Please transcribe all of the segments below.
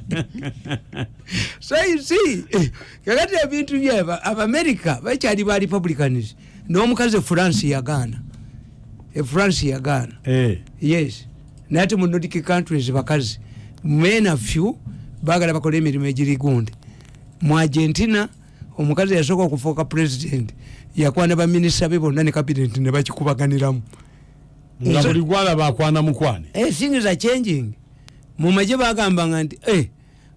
so you see kakati ebintu byeba abamerika bakyali ba republicans n'omukazi france yagaana france yagaana Eh. yes. Naye ate mu nordic countries bakazi men a few bagala bakola emirimu egiri gundi mu argentina omukazi yasooka okufuuka president yakwana baminisita be bonna ne cabinet ne bakikubaganiramu. Nga buli gwalaba akwana mukwane Eh, things are changing mu maje bagambanga nti eh,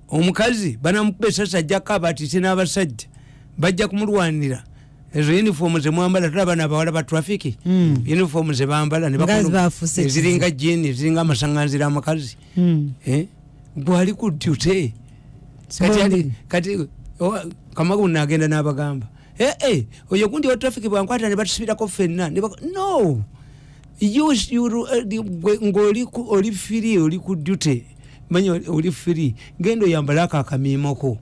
omukazi banamukuba esasi ajjako abatise n'abasajja bajja kumulwanira. Ezo uniform zemwambala tulaba nabawala ba traffic Mm. uniform zebambala eziringa jini eziringa amasaŋanzira amakazi Mm. Eh, gwali ku dute kati kamagu nagenda n'abagamba. "Eh, eh, oyo gundi wa traffic bwankwata ne batusibirako ffenna no ng'oli ku- oli firi oli ku dute manya oli- firi genda oyambale ako akamiimoko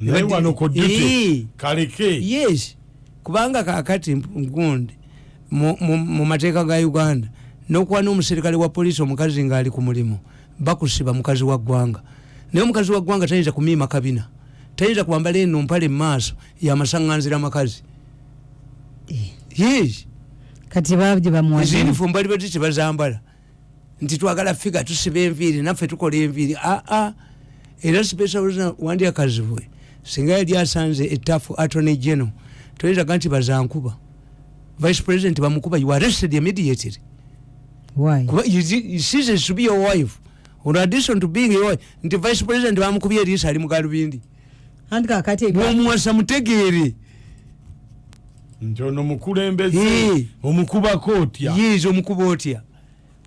naye wano ku Eh. dute kaleke yes. Kubanga kakati gundi mu- mateeka ga uganda. Nokuba n'omuserikale wa poliisi omukazi ng'ali ku mulimu bakusiba mukazi wa ggwanga. Naye omukazi wa ggwanga tayinza kumiima kabina. Tayinza kwambala eno mpale mu maaso yamasaŋŋanzira amakazi yes kati babye bamuwa ezinifomu bali bati tebazambala nti twagala figa tusiba enviiri naffe tukola enviiri. Aa era special wandya kazibwe singa yali asanze etafu attorney general toyinzaga nti bazankuba. Vice president bamukuba you arrested immediately. Why? Kuba you ceases to be your wife. In addition to being your wife. Nti vice president bamukubye eriisa ali mugalubindi anti kakati bwomuwasa mutegeere nti ono mukulembeze omukubako otya yiiza omukuba otya?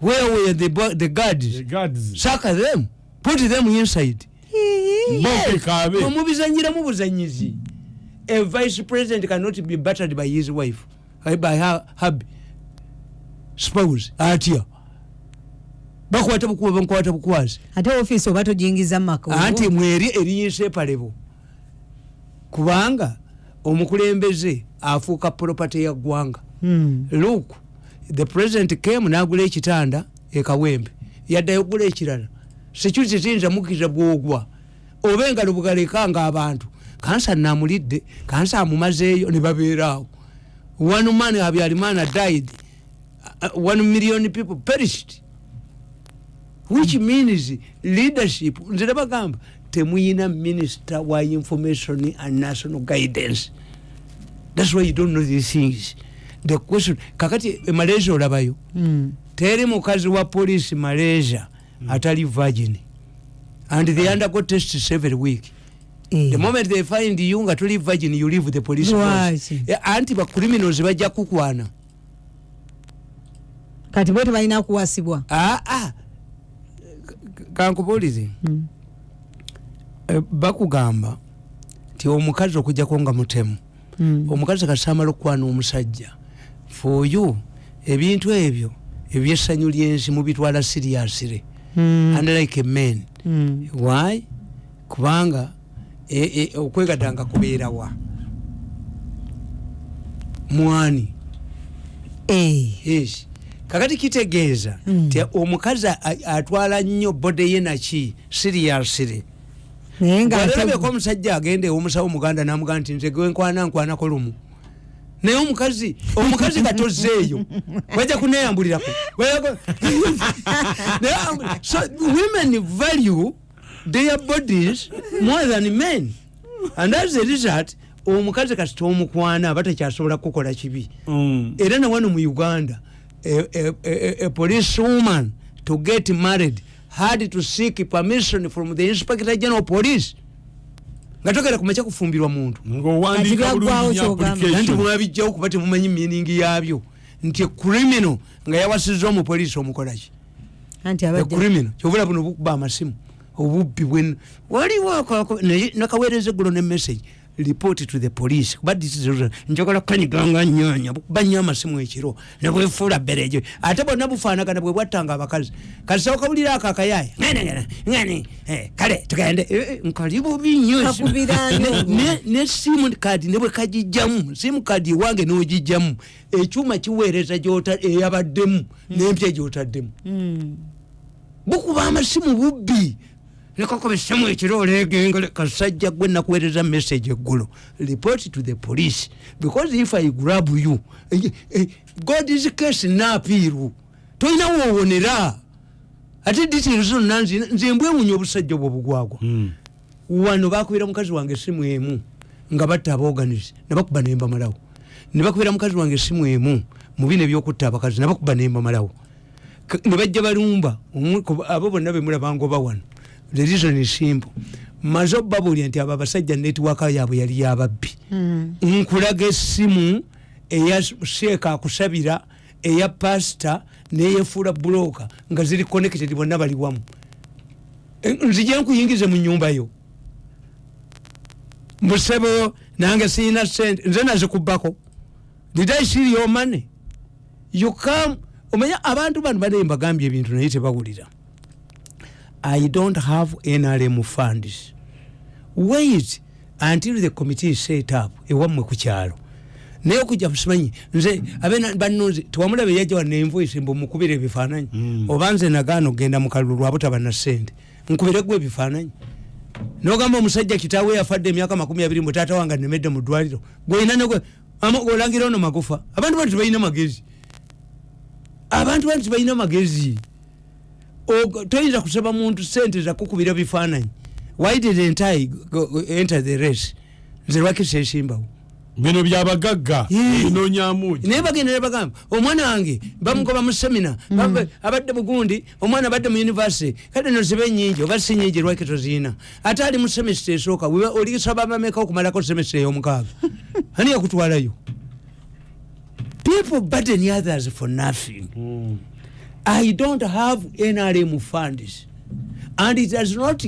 Where were the, the guards? The guards. saka them. Put them inside. Omubizanyiramu buzanyizi a vice president cannot be battered by his wife eh, by her hub spouse. Atya? Bakwata bukuba bamukwata bukwazi. Ate ofiisi oba togiyingiza mumaka anti mweri eriyinsepalebo kubanga omukulembeze afuuka property ya ggwanga. Hmm. look the president came nagula ekitanda ekawembe yaddayo okugula ekirala. Security tiyinza mukkiriza bwogwa. Oba engalo bugalekanga abantu kansa namulidde kansa amumazeeyo ne babeeraawo. One man habyarimana died. Uh, one million people perished. Which means leadership nze nabagamba temuyina minister wa information and national guidance. Thats why you don't know these things. The question kakati e malaysia olabayo. Hmm. teri mukazi wa police malaysia atali virgin. And they undergo tests every week Eh. the moment they find you nga tuli virgin you leave the police force? Eh, anti bacriminals bajja kukwana. Kati bo tebalina kuwasibwa? Aa kankubuulize Hmm. Eh, bakugamba nti omukazi okujjako nga mutemu Hmm. omukazi kasamala okukwana omusajja. For you ebintu ebyo ebyessanyu lyensi mubitwala siriasire. Hmm. unlike men Hmm. why? Kubanga e- e- okwegatanga kubeerawa mwani? Eh. kakati kitegeeza nti omukazi atwala nnyo bode ye naki siriasire nga alabeko omusajja agenda ewomusawo muganda namugamba nti nze gwenkwana nkwanako lumu. Naye omukazi omukazi katozeeyo wajja kuneyambulirako. So women value their bodies more than men. And as a result omukazi kasi tomukwana aba tekyasobola kukola kibi. Mm. era nawano mu uganda a, a, a, a police woman to get married had to seek permission from the inspector general police. Nga togera kumakya kufumbirwa muntu application. Mwabijjawo kuba temumanyi miningi yabyo. Nti criminal nga yawasiza omupoliisi omukolaki anti abadde criminal. Kyovula buno bukuba amasimu. Obubbi bwen waliwo ako- naye nakaweereza eggulo ne message report to the police. Kuba this is njagala kanyiganga nyanya bukuba nnyo amasimu ekiro nebwefuula berejo ate bonna bufaanagana bwe bwattanga abakazi kasawo kawulira ako akayaya ngene ngene ngene eh, kale tugende. Eh, eh, nkali bubi nnyo. Ne- ne- ne simu kadi ne bwe kagijjamu simu kadi ewange n'ogijjamu ekyuma kiweereza eyabaddemu n'empya gyotaddemu. Hmm. bukuba amasimu bubbi nekakuba essimu ekiro olegengole kasajja gwe nakuweereza message eggulo. Report to the police. Because if i grab you eh, eh, god is case naapiiru tolina woowonera ate details zonna nze mbwewunya obusajja obwo bugwagwa. Mm. wano bakubira mukazi wange esimu emu nga batta abaoganize nebakuba nembamalawo nebakubira mukazi wange esimu emu mubina ebyokutta abakazi nebakuba nembamalawo nebajja balumba. Abo bonna bemulabangoba wano the reason is simple. Maze obbabulya nti abo abasajja netiwaka yaabwe yali yababbi nkulaga esimu eya sheeka akusabira eya pasita neyefuula buloka nga ziri connected bonna bali wamu. E, nzije nkuyingize mu nyumba yo. Musebo nange siyina sente nze nazikubbako. Did i see your money? You come omanya abantu bano bane mbagambye ebintu naye tebawulira i don't have nrm funds. Wait until the committee is set up ewammwe ku kyalo. Naye okujja musimanyi nze abe banunzi tewamulaba eyajja wana envoice mbu mukubira ebifaananyi. Mm. oba nze nagaana okgenda mu kalulu lwabutaba na sente nkubire gwe ebifaananyi. Nogamba omusajja kitaawe yafadde emyaka makumi abiri mbu taata wange nemedde mu ddwaliro gwolina negwe olangira ono magufa. Abantu bano tebalina magezi. Abantu bano tebalina magezi toyinza kusaba muntu sente zakukubira bifaananyi. Why didn't i go- enter the race? Nze lwaki sesimbawo bino byabagagga binonyamugi naye bagendera bagamba omwana wange bamugoba mu semina bambe- abadde bugundi omwana abadde mu univesity kale no zibe nyingi oba si nyingi lwaki toziyina ate ali mu semesita esooka olisaba bameka okumalako semesita ey'omukaaga. Ani yakutwalayo? People burden others for nothing I don't have NRM funds. And it does not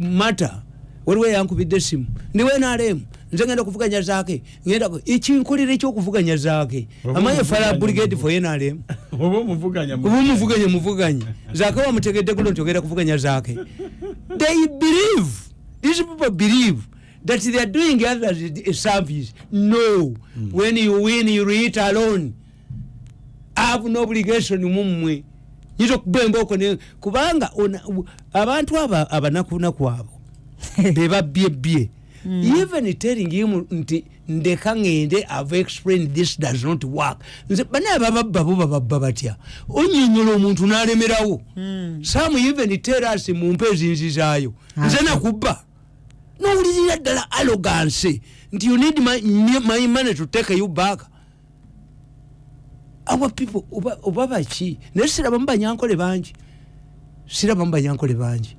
matter waliwo yankubidde esimu ndiwo NRM nze ngenda kuvuganya zaake ngenda ku- ekinkolera ekyokuvuganya zaake fala omuvuganya brigade for NRM oba omuvuganya mu- oba omuvuganye muvuganye. Zaake wamutegedde gulo nti ogenda kuvuganya zaake they believe these people believe that they are doing others a service. No. When you win you eat alone. Have no obligation mumwe nyinza okuba embooko ne kubanga abantu aba abanakunaku abo bebabyebbye even telling him nti ndeka ngende ave explain this does not work. Nze banaye abababba bo bababba batya? Onyonyola omuntu nalemerawo. Some even tell us mumpe ezinzizaayo nze nakubba. Nowulirira ddala arrogance. Nti you need my, my money to take you back our people oba- baki naye sirabamu banyankole bangi sirabamu banyankole bangi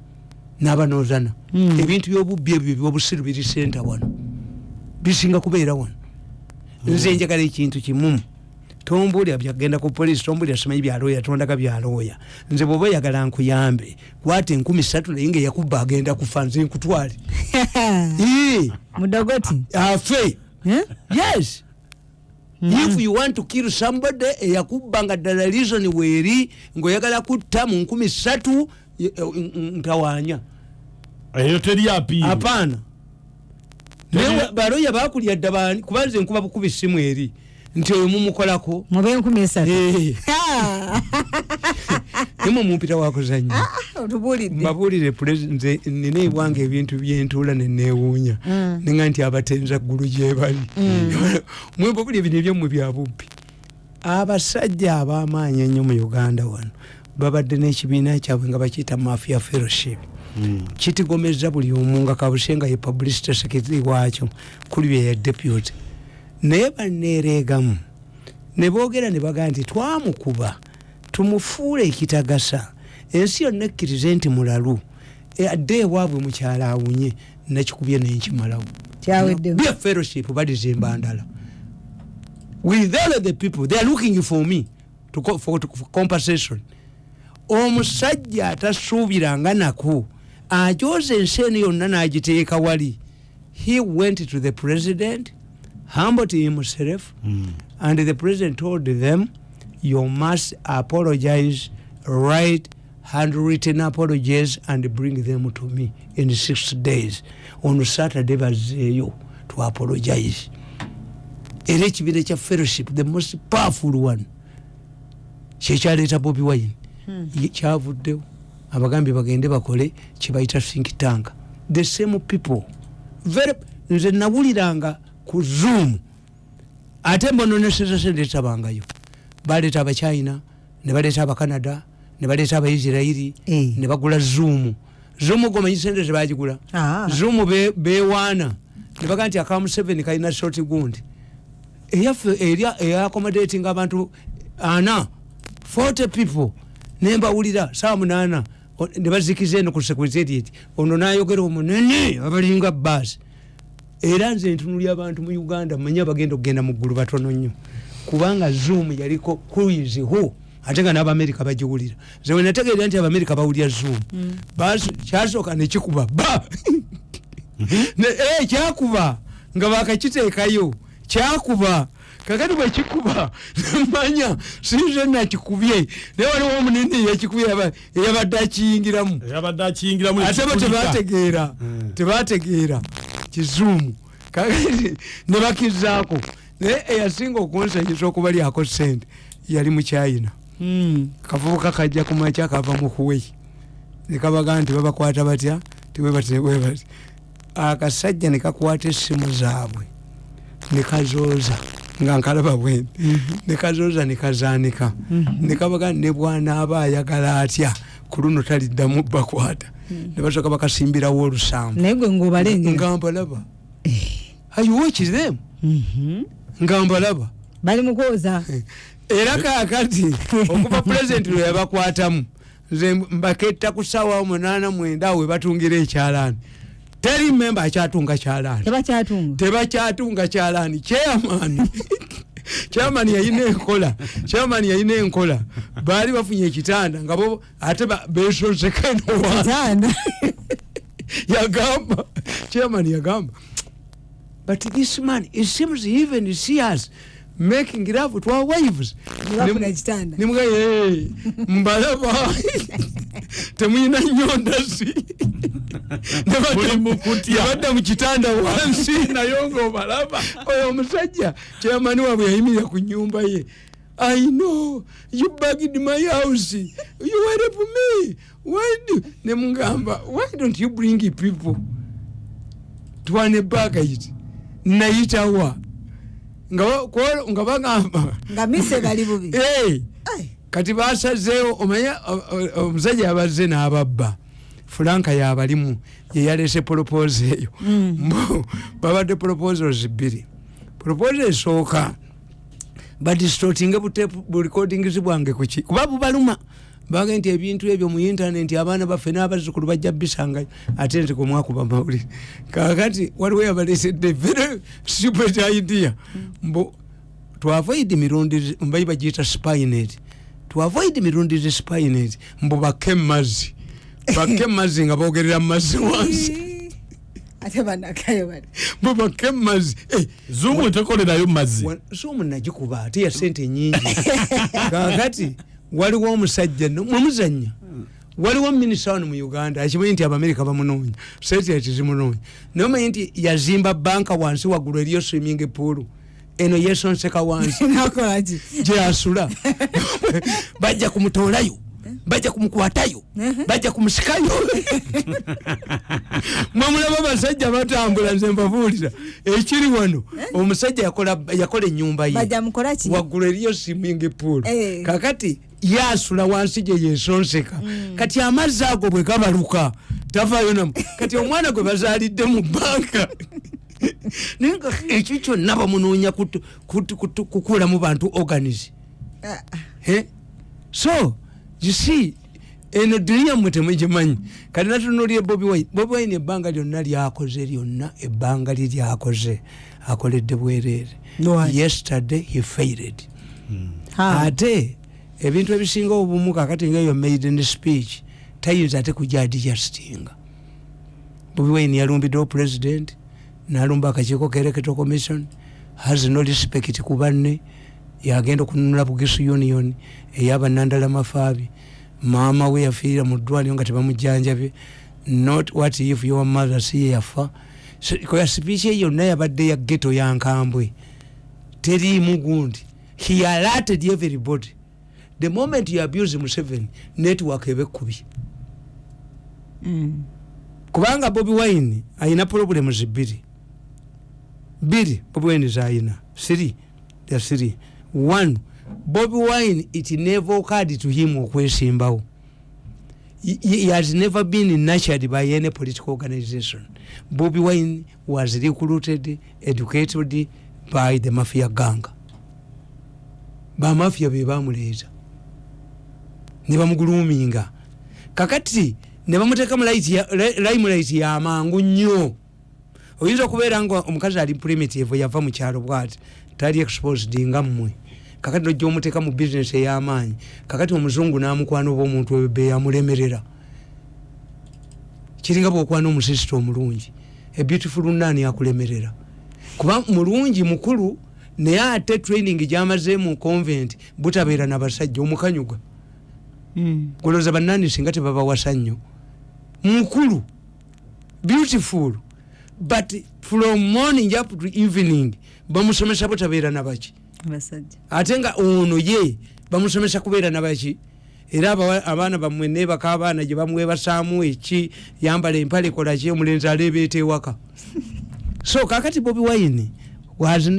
n'abanozana ebintu byobubbi ebyo byobusiru biri senta wano. Bisinga kubeera wano. Nze njagala ekintu kimu. Tombulya byagenda ku polisi tombulya simanyi byalooya tondaga byalooya nze bwoba oyagala nkuyambe kwata enkumi satu naye nga eyakuba agenda kufa nze nkutwale. Mudogoti? Afe Eh? yes if you want to kill somebody eyakuba nga ddala reason weeri ngaoyagala kutta mu nkumi satu ye- eh, n- n- ntawanya. Eyo teri apiiri apaana naye baloya bakulya dda bani kuba nze nkuba bukuba essimu eri nti oyo mumukolako mube enkumi esatu Ah, nimwe mumpita wakuzanya ah, otubulidde mbabuulire nze nina ewange ebintu byentuula nenewuunya Mm. ninga nti abatenza ggulu gyebali mwebabuli ebino ebyomwe byabubbi abasajja ab'amaanyi ennyo mu uganda wano babadde n'ekibiina kyabwe nga bakiyita mafia fellowship. Kitigomeza buli omu nga kabuse nga ye publicity secretary waakyo kuli bye ya deputy. Naye baneereegamu ne boogera ne bagaa nti twamukuba tumufuule ekitagasa. Ensi yonna ekkirize nti mulalu. E, adde ewaabwe mukyala awunye nakikubye nenkimalawo. Be a fellowship balizimba ndala with all of the people they are looking for me to, for, to, for compensation. Omusajja atasuubiranga nako ajoza ensi eno yonna n'agiteeka wali. He went to the president humbled himself and the president told them you must apologize write handwritten apologies and bring them to me in six days. On saturday bazeeyo to apologize. Era ekibiina kya fellowship the most powerful one. Kyekyaleeta bobi wine. Kyavuddewo abagambye bagende bakole kyebayita think tank. The same people. Very nze nawuliranga ku zoom. Ate mbononeseza sente tabangayo baleeta abachina ne baleeta abacanada ne baleeta abaisirairi Eh. ne bagula zoom zoom gomanyi sente zebagigula Ah. zoom be- bewaana ne baga nti akamu 7 kalina short gundi. Eyaffe erya eyaccommodating abantu ana 40 people nembawulira saa munana nebazikiza eno ku secretariat ono nayogera omunene abalinga baasi era nze ntunulya abantu mu uganda manye bagenda okugenda mu ggulu batono nnyo kubanga zoom yaliko kuizihu ate nga n'abamerika bagiwulira. Ze wenategeera nti abamerika bawulya zoom. Basi- kyasooka nekikuba ba! Ne- eh, kyakuba nga bakakiteekayo kyakuba kakati bwekikuba nemanya sinze nakikubye. Naye waliwo omunene yakikubye eyaba- eyabadde akiyingiramu. Ate bo tebategeera tebategeera kizuumu kakati nebakizaako naye eyasinga okunsanyisa okubalyako sente yali mukyayina kavubuka kajja kumakya kava mu kuwei nekabaga nti babakwata batya? Tiwebatewebati akasajja nekakwata essimu zaabwe nekazooza nga nkalaba bwendi nekazooza nekazanika nekabaga ne bwanaaba ayagala atya? Ku luno taliddamu bakwata. Nebasooka bakasimbirawo olusambu naye gwe ngaobalengera nga mbalaba. Ayiwokiremu nga mbalaba bali mukwoza era kakati okuva pulezidenti lwe yabakwatamu nze mbaketta ku sawa munana mwenda awo webatungira ekyalaani. Teri memba akyatunga kyalaani. Tebakyatunga. Kyalaani. Kyeyamaani kyamani yayina enkola. Kyamani yayina enkola. Baali bafunye ekitanda nga bo ate kitanda yagamba. Chairman yagamba but this man it seems he even see us making love to our wives. Nebafuna Nim- ekitanda. nimuga "Hey, mbalaba temuyina mu kutya. nebadda mu kitanda wansi nayo ngaobalaba oyo omusajja chairman waabwe yayimirira ku nyumba ye. I know you bagged my house. You help me. Why do? Nemugamba why don't you bring people twane bagait nayitawa nga bagamba nga mise bali bubi. Kati basazeewo omanya o- o- omusajja yabazze n'ababba. Fulanka yabalimu yeyalese propose eyo. Mbo, babadde proposals bbiri. Propose esooka badistortinge burecordings bwange kuki kuba bubaluma bage nti ebintu ebyo mu intaneti abaana baffe n'abazzukulu bajja bisangayo ate nti kumwakuba mawulire. Kakati waliwo yabalesedde very stupid idea. Mbu to avoid mirundi mbayi bagiyita spinet to avoid mirundi zi spinet mbu bakke mumazzi bakke mumazzi nga bogerera mumazzi wansi. Ate banakayo bali. Mbu bakke mumazzi Eh, zuumu tekolerayo mazzi. somu nagikuba ate ya sente nyingi. Kakati waliwo omusajja no- mwemuzanya waliwo minisita wano mu uganda akimanyi nti abamerika bamunoonya setiati zimunoonya naye omanyi nti yazimba banka wansi waggulu eriyo swimming pool. Eno yesonseka wansi. Gyasula. Bajja kumutoolayo bajja kumukwatayo bajja kumusikayo mwemulaba abasajja batambula nze mbabuulira. Ekiri wano omusajja yakola enyumba ye. Waggulu eriyo swimming pool. Eh. kakati yasula wansi gye yesonseka. Kati amazzi ago bwe gabaluka tavaayo namu. Kati omwana gwe bazaalidde mu banka. Naye nga ekyo kyonna bamunoonya kutu- kutu- kutu- kukuulamu bantu organize Ah, ah. So you see eno duniya mwe temugimanyi. Kati natunulire bobi wine. Bobi wine ebbanga lyonna lyakoze lyonna ebbanga lye lyakoze. Akoledde bwereere. Yesterday he failed. Ha. ate ebintu ebisinga obumu kakati ngaeyo maiden speech tayinza ate kujadijustinga bobi wine yalumbiddewo president nalumba akakiiko kereketo commission has no respect ku banne yagenda okununula bugisu union eyabanandala mafaabi maama we yafiira mu ddwaliro nga tebamujjanjabye not what if your mother si ye yafa So, koya speech ye yonna yabadde ya geto yankambwe teriimu gundi he alerted everybody the moment you abuse museveni network eba ekkubi. Mm. kubanga bobi wine ayina problems bbiri bbiri bobi wine zayina. Siri ya siri. One bobi wine it never occurred to him okwesimbawo. He, he has never been nurtured by any political organization. Bobi wine was recruited educated by the mafia gang. Bamafia be bamuleeta ne bamuguluminga. Kakati ne bamuteka mu limelight yamangu nnyo. Oyinza okubeera nga omukazi ali primitive yava mu kyalo bwati tali exposed nga mmwe. Kakati nojja omuteeka mu bizinesi ey'amaanyi kakati omuzungu n'amukwana oba omuntu ebe yamulemerera. Kiringa bwokwana omusisita omulungi ebeautiful nani akulemerera. Kuba mulungi mukulu naye ate training gyamaze mu convent butabeera nabasajja omukanyuga. Golooza bannani singa tebabawasa nnyo. Mukulu beautiful but from morning up to evening bamusomesa butabeera nabaki abasajja. Ate nga ono ye bamusomesa kubeera nabaki era abaana bamwe nebaka abaana gye bamwebasaamu eki yambala empale kolaki omulenzi aleebeeta ewaka. So kakati bobi wine was,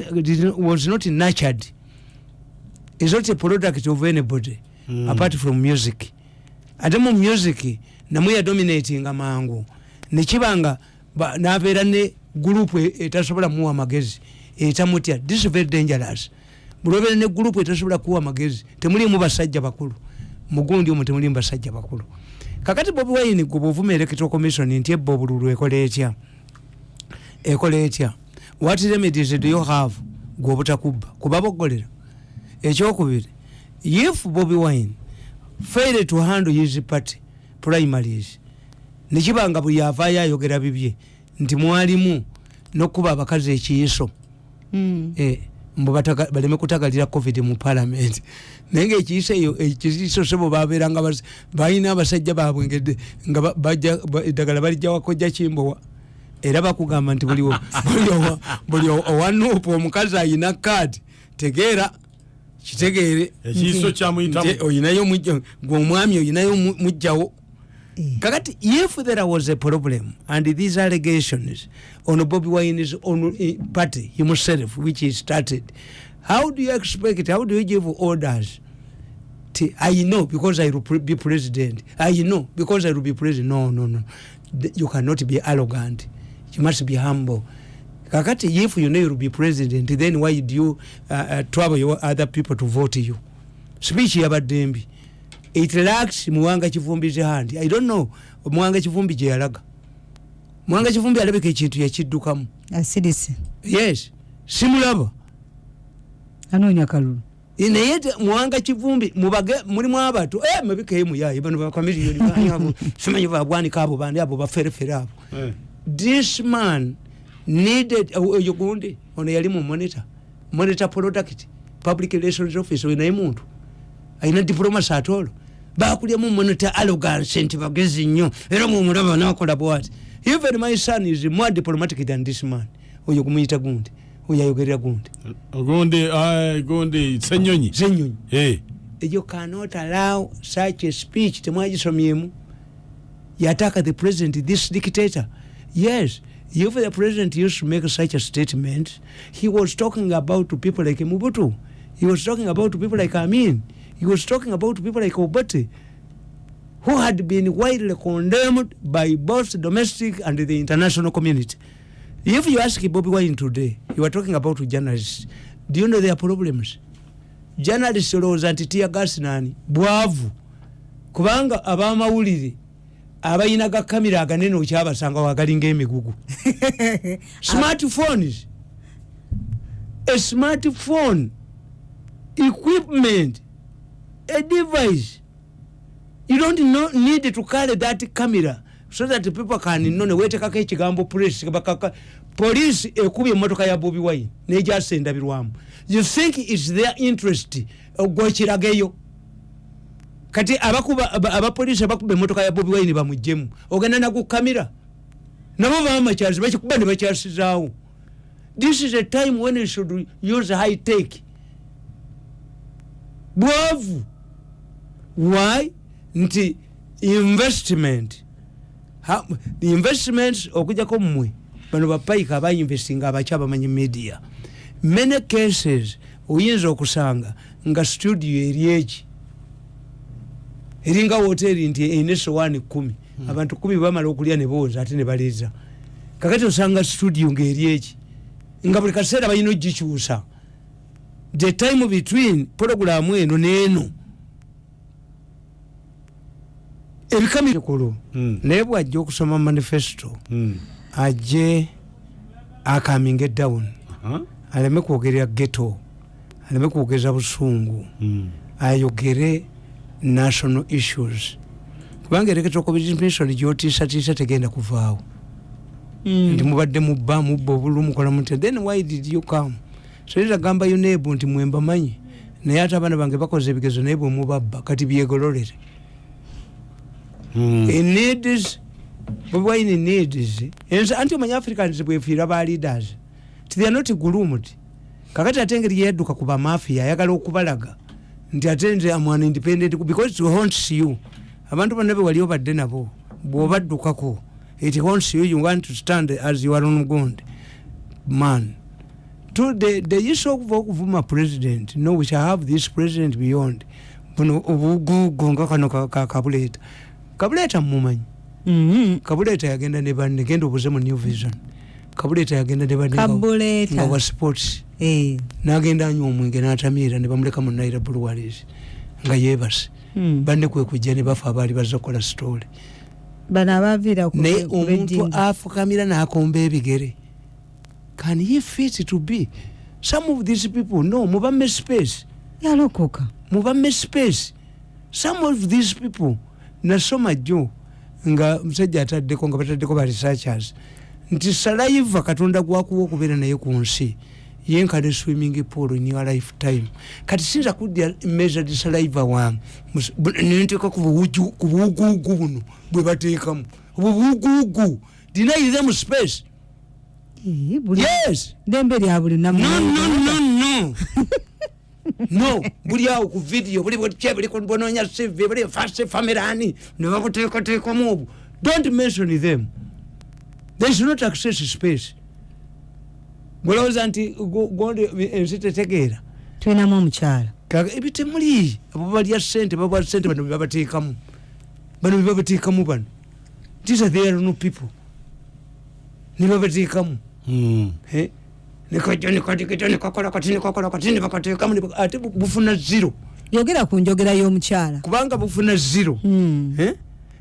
was not nurtured. Is not a product of anybody mm. apart from music. Ate mu music namwe yadominatinga mangu. Nekibanga ba- nabeera ne gurupu etasobola muwa magezi etamutya this is very dangerous. Bulobera ne gurupu etasobola kuwa magezi temulimu basajja bakulu. Mugundi omwo temulimu basajja bakulu. Kakati bobi wine gwe bwovuma electoral commission nti ebba obululu ekola etya? Ekola etya? What remedies do you have? Gwe obutakubba kuba bogolera ekyokubiri if bobi wine failed to handle his party primaries nekibanga buli avaayo ayogera bibye nti mwalimu nokuba abakazi ekiyiso. Mm. eh, mbu baleme kutagalira covid mu parliament. Naye nga ekiyiso eyo ekiyiso sebo babeeranga balina abasajja babwe ngede nga eddagala balijja wakojja kimbowa era bakugamba nti buli o- buli owa- buli o- owanuupu omukazi ayina kaadi tegeera kitegeere. Ekiiso kyamuyitamu oyinayo gwe omwami oyinayo mu- mujjawo. Eh. kakati if there was a problem and these allegations on bobi wine's own uh, party himself which he started how do you expect how do you give orders? T- i know because i will be president. I know because i will be president. No no no. You cannot be arrogant. You must be humble kakati if you know you will be president then why do you uh, uh, trouble your other people to vote you? Speech yabadde mbi it lacks muwanga kivumbi handi i don't know. Muwanga kivumbi gye yalaga. Muwanga kivumbi alabika ekintu yakiddukamu asirise yes. Simulaba. Anoonya kalulu. Naye muwanga kivumbi mubage mulimu abato eh, mabika emuyaye bano bakamiliyoni banyabo simanyi bagwanika abo bandi abo baferefere abo. Eh. this man needed uh, oyo gundi ono yali mu monitor. Monitor product public relations office oyo naye muntu. Alina diplomacy atolo bakulyamu monitor arrogance nti bagezi nnyo era mumulaba nakola bwati. Even my son is more diplomatic than this man. Oyo gumuyita gundi oyo ayogerera gundi. Ogundi ai, gundi senyonyi. Zenyonyi Eh. you cannot allow such a speech temwagisomyemu. Yataka the president this dictator. Yes if the president used to make such a statement. He was talking about to people like mubutu he was talking about to people like amin. He was talking about to people like obate who had been widely condemned by both domestic and the international community. If you ask bobi wine today you are talking about journalists. Do you know their problems? Journalist olowooza nti tiyagasi nani? Bwavu. Kubanga abamawulire abalina ga kamera aganene okyabasanga wagalinga emigugu smartphones a smartphone equipment a device. You don't know, need to carry that camera so that people can know newetekako ekigambo police bakaka police ekubye emotoka ya bobi wine nejasendabirwamu you think its their interest gwekirageyo kati abakuba aba- abapoliisi abakuba emotoka ya bobi wine bamujjemu ogenda nagukamira nabo bamakyazi bakikuba ne bakyasizaawo this is a time when you should use high tech. Bwavu. Why? Nti investment. Ha- investments okujjako mmwe bano bapayika abainvestinga abaki abamanyi media. Many cases oyinza okusanga nga studio eri eki eringa woteri nti erina esowaani kumi. Abantu kumi bamala okulya ne booza ate ne baleeza. Kakati osanga studio ngaeri eki? Nga buli kaseera balina ogikyusa. The time between programu eno neeno ebikamikulu Mm. naye bwajja okusoma manifesto Mm. ajje akaminge down. Aha. aleme kwogerera geto aleme kwogeza busungu. Ayogere national issues. Kubanga ereketo commission gyotiisatiisa tegenda kuvaawo. Nti mubadde mubba mubba obulu mukola muti then why did you come? Soyinza gamba yunebu nti mwembamanyi naye ate abaana bange bakoze ebigezo naye bwemubabba kati byegololere. Mm. eneeds bwebwaine needs? Anti omanya africans bwefiira ba leaders. Ti they are not groomed kakati ate engeri yedduka ku bamafia ayagala okubalaga nti ate nze amwana independent because it haunts you. Abantu bonna bewali obadde nabo bwobaddukako it haunts you you want to stand as your own ground. Man to the, the issue of okuvuma president no we shall have this president beyond buno obugugu nga kano ka- ka- kabuleeta kabuleeta mumumanyi kabuleeta yagenda ne banne genda obuze mu new vision kabuleeta yagenda ne banne nga- nga kabuleeta wa sports. Eh, nagenda anywa omwenge natamiira ne bamuleka mu naira bulwaris nga yebase mm. banne kwe kujja ne bafa abaali bazza kukola ku naye omuntu afukamira n'akomba ebigere. Can he fit to be? Some of these people no mubamme space. Yalokoka. Mubamme space. Some of these people nasoma jjo nga musajja ataddeko nga bataddeko ba researchers nti salaiva katonda gwakuwa okubeera naye ku nsi yenkane swimming pool in your lifetime. Kati sinza kudya measured salaiva wange nenteeka ku buwuguugu buno bwe bateekamu. Obuwuguugu deny them space. Yes! ddembe lya buli namu. No buli awo ku video buli butya buli bononya cv buli fast famirani ne babuteekateekamu obwo don't mention them they should not access space. Gwolowooza nti go- gondi ensi tetegeera. Tulinamu omukyala kaga ebitemuli abo balya sente babwa sente bano bebabateekamu bano bebabateekamu bano. These are there no people. Nebabateekamu Mm. Eh, nikajja nikatikita nikakola kati nikakola kati nibakateekamu niba- ate bu- bufuna zero. Yogera ku njogera y'omukyala. Kubanga bufuna zero. Mm. Eh?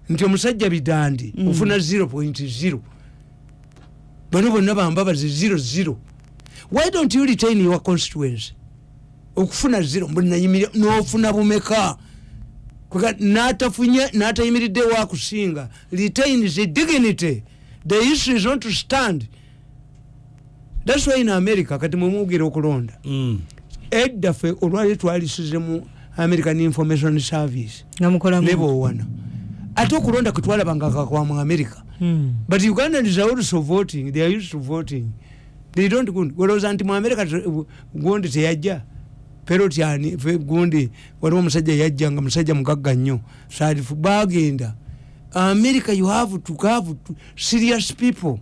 nti omusajja bidandi Mm. ofuna zero point zero bano bonna bambabazi zero zero. Why don't you retain your constituency? Okufuna zero mbunayimira nofuna bumeka? Natafunye natayimiridde wakusinga retain the dignity. The issue is not to stand. Thats why in america kati mwemwogera okulonda Mm. edda ffe olwali twalisize mu american information service. Nebowana ate okulonda kwetwalabanga kakwa mu america Mm. but ugandans are also voting they are used to voting. They don't go olowooza nti mu america te- gundi teyajja perotyani fe gundi waliwo omusajja yajja nga musajja mugagga nnyo. Salifu bagenda america you have to have to serious people.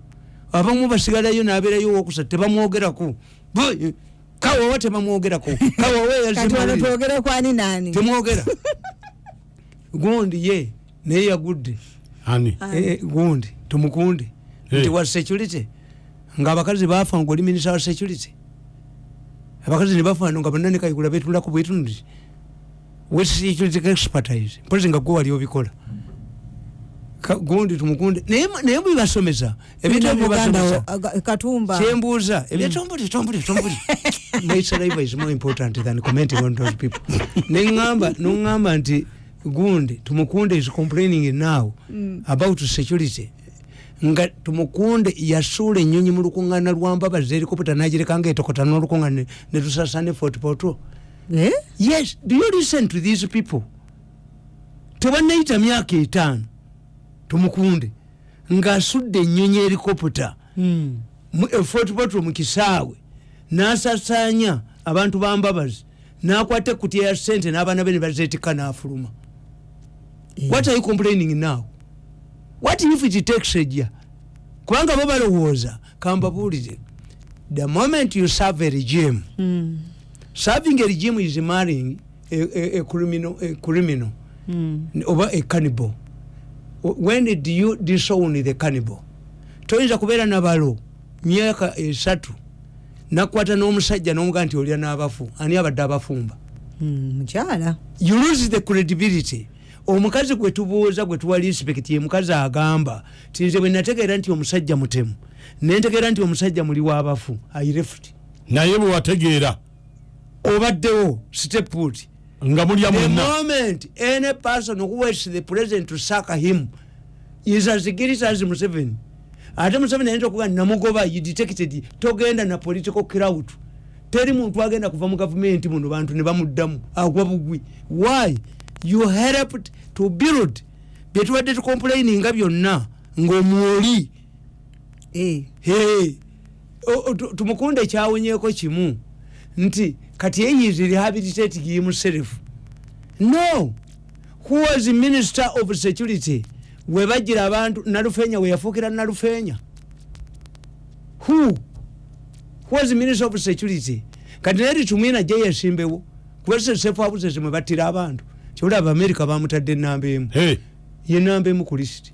Abamu basigalayo nabeerayo wokusatu tebamwogerako. Bo- kawawa tebamwogerako? Kawawa kati wano yazimulira twogere kwani nani? Temwogera. Gundi ye naye yagudde Ani. Ah. Eh, gundi tumukunde. Eh. nti wa security? Nga abakazi bafa ngaoli minisita wa security. Abakazi nebafa nga bonna kayigula betulako bwetunuti west security expertise mpozi nga gwe wali obikola. Gundi tumukunde. Naye bwebasomesa aga- katumba. Kyembuuza ebyetombuli tombuli tombuli my saliva is more important than commenting on those people. Neŋamba noŋamba nti gundi tumukunde is complaining now Mm. about security. Nga tumukunde yasuula enyonyi mu lukuŋŋaana lwambabazi helicopter nagirekanga etokota n'olukuŋŋaana netusasane fort poto Eh? yes do you listen to these people? Tebannayita myaka etaano tumukunde. Ng'asudde enyonyi helicopter Mm. mu- e fort potro mu kisaawe. N'asasanya abantu bambabazi n'akwata ekutya ya sente n'abaana be ne bazeetika n'afuluma Eh. what are you complaining now? What if it takes a year? Kubanga bo balowooza kambabuulire the moment you serve a regime Mm. serving a regime is marrying a, a, a criminal, a criminal. Mm. oba a cannibal. When did you disown the cannibal? Toyinza kubeera nabalo myaka esatu. Nakwata n'omusajja n'omugaa nti olya n'abafu. Ani abadde abafumba? Mm. mukyala. You lose the credibility omukazi gwe tubuuza gwe tuwa respect ye mukazi agamba ti nze bwe nategeera nti omusajja mutemu. Nentegeera nti omusajja muli w'abafu i left. Naye bwe wategeera. Obaddewo steput nga mulya the mwenna. moment any person who waits the president to suck him is as guilty as museveni. Ate museveni ayinza okuga namugoba you detected togenda na political crowd. Teri muntu agenda kuva mu gavumenti muno bantu ne bamuddamu. Agwa bugwi. Why you helped to build. Byetubadde tucomplaininga byonna ng'omwoli Eh. Tumukunde ekyawonyeeko kimu nti kati yeyizi rehabilitating himself no. Who was minister of security? Webagira abantu nalufenya weyafuukira nalufenya. Who? Was minister of security? Kati naye litumwina je yasimbewo kubasesefu abusese mwe battira abantu kyoli abamerika bamutadde enamba emu. Ye namba emu ku lisiti